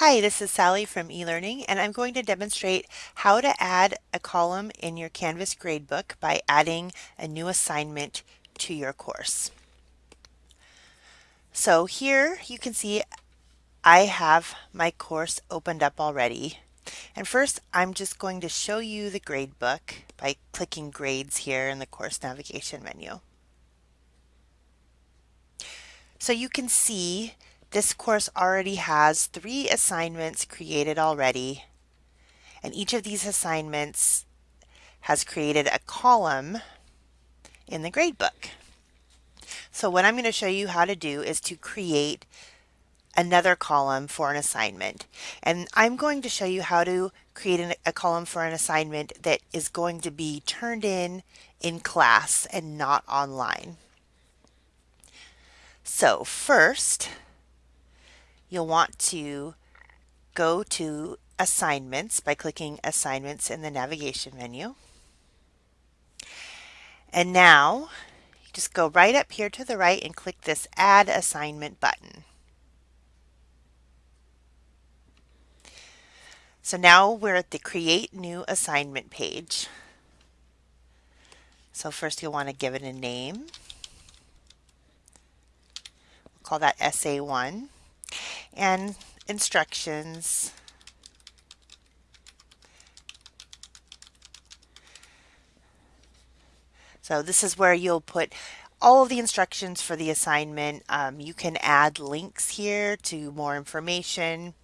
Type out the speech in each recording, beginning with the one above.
Hi, this is Sally from eLearning and I'm going to demonstrate how to add a column in your Canvas gradebook by adding a new assignment to your course. So here you can see I have my course opened up already. And first I'm just going to show you the gradebook by clicking grades here in the course navigation menu. So you can see this course already has three assignments created already, and each of these assignments has created a column in the gradebook. So what I'm going to show you how to do is to create another column for an assignment. And I'm going to show you how to create an, a column for an assignment that is going to be turned in in class and not online. So first, you'll want to go to assignments by clicking assignments in the navigation menu. And now just go right up here to the right and click this add assignment button. So now we're at the create new assignment page. So first you'll want to give it a name. We'll call that Essay 1 and instructions. So this is where you'll put all of the instructions for the assignment. Um, you can add links here to more information.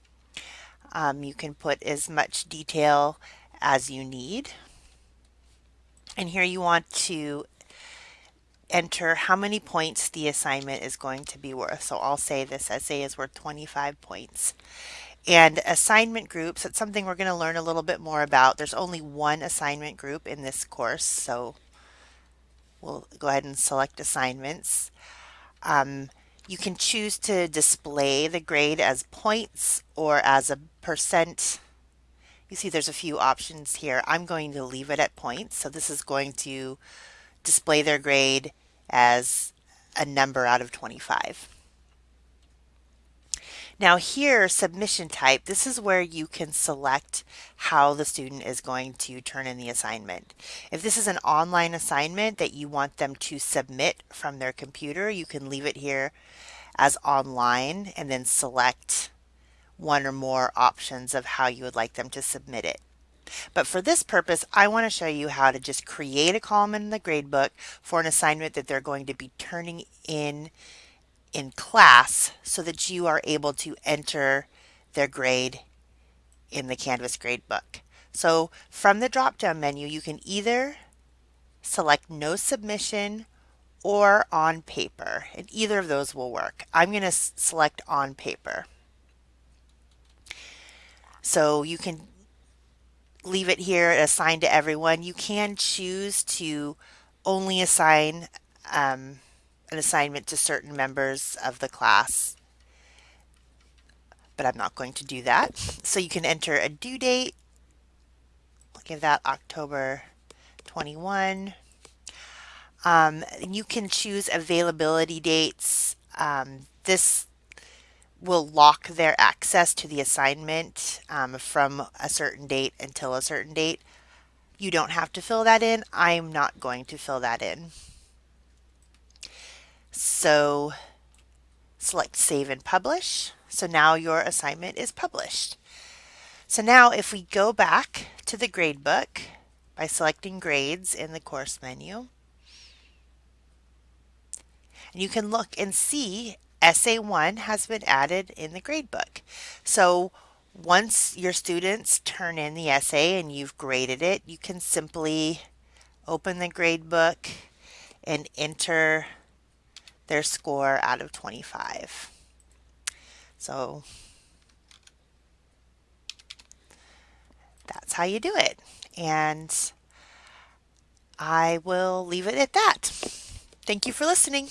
Um, you can put as much detail as you need. And here you want to enter how many points the assignment is going to be worth. So I'll say this essay is worth 25 points. And assignment groups, that's something we're going to learn a little bit more about. There's only one assignment group in this course, so we'll go ahead and select assignments. Um, you can choose to display the grade as points or as a percent. You see there's a few options here. I'm going to leave it at points. So this is going to display their grade as a number out of 25. Now here, submission type, this is where you can select how the student is going to turn in the assignment. If this is an online assignment that you want them to submit from their computer, you can leave it here as online and then select one or more options of how you would like them to submit it. But for this purpose, I want to show you how to just create a column in the gradebook for an assignment that they're going to be turning in in class so that you are able to enter their grade in the Canvas gradebook. So from the drop-down menu, you can either select no submission or on paper, and either of those will work. I'm going to select on paper. So you can leave it here assigned to everyone. You can choose to only assign um, an assignment to certain members of the class, but I'm not going to do that. So you can enter a due date. I'll give that October 21. Um, you can choose availability dates. Um, this will lock their access to the assignment um, from a certain date until a certain date. You don't have to fill that in. I'm not going to fill that in. So select save and publish. So now your assignment is published. So now if we go back to the gradebook by selecting grades in the course menu, and you can look and see Essay 1 has been added in the gradebook. So once your students turn in the essay and you've graded it, you can simply open the gradebook and enter their score out of 25. So that's how you do it. And I will leave it at that. Thank you for listening.